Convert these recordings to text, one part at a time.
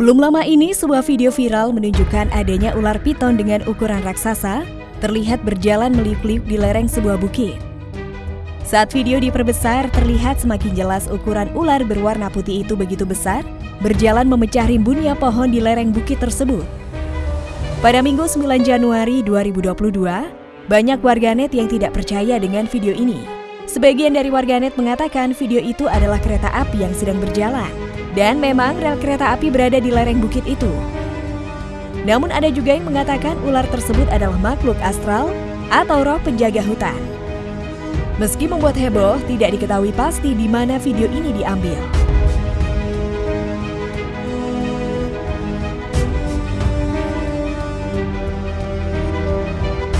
Belum lama ini, sebuah video viral menunjukkan adanya ular piton dengan ukuran raksasa terlihat berjalan meliuk-liuk di lereng sebuah bukit. Saat video diperbesar, terlihat semakin jelas ukuran ular berwarna putih itu begitu besar, berjalan memecah rimbunnya pohon di lereng bukit tersebut. Pada Minggu 9 Januari 2022, banyak warganet yang tidak percaya dengan video ini. Sebagian dari warganet mengatakan video itu adalah kereta api yang sedang berjalan. Dan memang rel kereta api berada di lereng bukit itu. Namun ada juga yang mengatakan ular tersebut adalah makhluk astral atau roh penjaga hutan. Meski membuat heboh, tidak diketahui pasti di mana video ini diambil.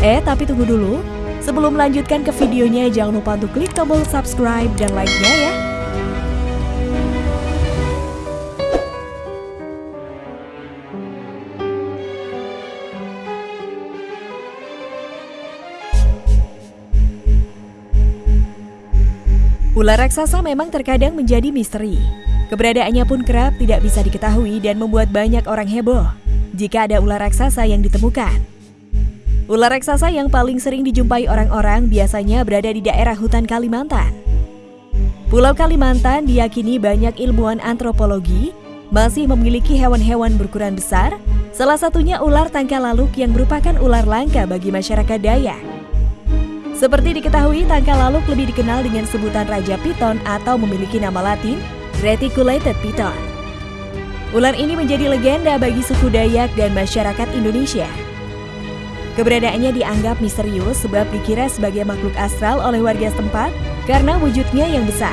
Eh, tapi tunggu dulu. Sebelum melanjutkan ke videonya, jangan lupa untuk klik tombol subscribe dan like-nya ya. Ular raksasa memang terkadang menjadi misteri. Keberadaannya pun kerap tidak bisa diketahui dan membuat banyak orang heboh jika ada ular raksasa yang ditemukan. Ular raksasa yang paling sering dijumpai orang-orang biasanya berada di daerah hutan Kalimantan. Pulau Kalimantan diyakini banyak ilmuwan antropologi masih memiliki hewan-hewan berukuran besar, salah satunya ular tangka laluk yang merupakan ular langka bagi masyarakat Dayak. Seperti diketahui, tangka laluk lebih dikenal dengan sebutan Raja Piton atau memiliki nama latin Reticulated Piton. Ular ini menjadi legenda bagi suku Dayak dan masyarakat Indonesia. Keberadaannya dianggap misterius sebab dikira sebagai makhluk astral oleh warga setempat karena wujudnya yang besar.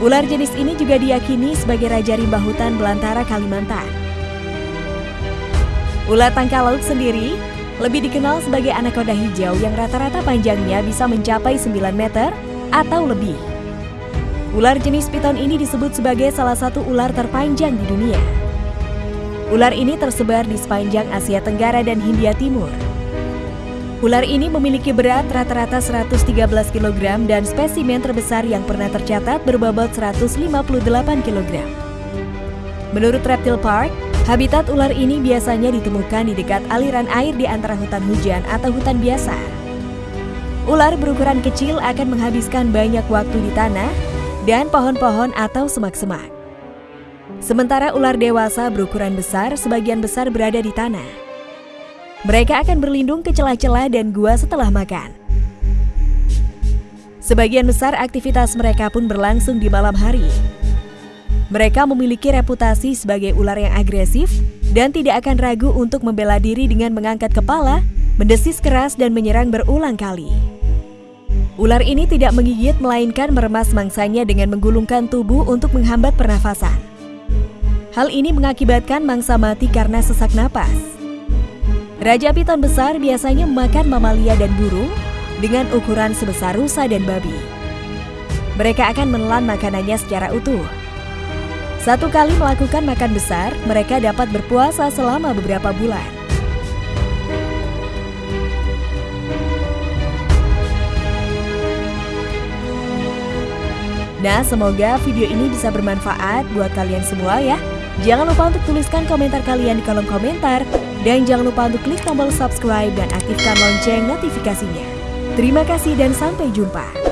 Ular jenis ini juga diyakini sebagai Raja Rimba Hutan Belantara Kalimantan. Ular tangka laut sendiri lebih dikenal sebagai anaconda hijau yang rata-rata panjangnya bisa mencapai 9 meter atau lebih. Ular jenis piton ini disebut sebagai salah satu ular terpanjang di dunia. Ular ini tersebar di sepanjang Asia Tenggara dan Hindia Timur. Ular ini memiliki berat rata-rata 113 kg dan spesimen terbesar yang pernah tercatat berbobot 158 kg. Menurut Reptile Park, Habitat ular ini biasanya ditemukan di dekat aliran air di antara hutan hujan atau hutan biasa. Ular berukuran kecil akan menghabiskan banyak waktu di tanah dan pohon-pohon atau semak-semak. Sementara ular dewasa berukuran besar sebagian besar berada di tanah. Mereka akan berlindung ke celah-celah dan gua setelah makan. Sebagian besar aktivitas mereka pun berlangsung di malam hari, mereka memiliki reputasi sebagai ular yang agresif dan tidak akan ragu untuk membela diri dengan mengangkat kepala, mendesis keras dan menyerang berulang kali. Ular ini tidak menggigit melainkan meremas mangsanya dengan menggulungkan tubuh untuk menghambat pernafasan. Hal ini mengakibatkan mangsa mati karena sesak napas. Raja piton besar biasanya memakan mamalia dan burung dengan ukuran sebesar rusa dan babi. Mereka akan menelan makanannya secara utuh satu kali melakukan makan besar, mereka dapat berpuasa selama beberapa bulan. Nah, semoga video ini bisa bermanfaat buat kalian semua ya. Jangan lupa untuk tuliskan komentar kalian di kolom komentar. Dan jangan lupa untuk klik tombol subscribe dan aktifkan lonceng notifikasinya. Terima kasih dan sampai jumpa.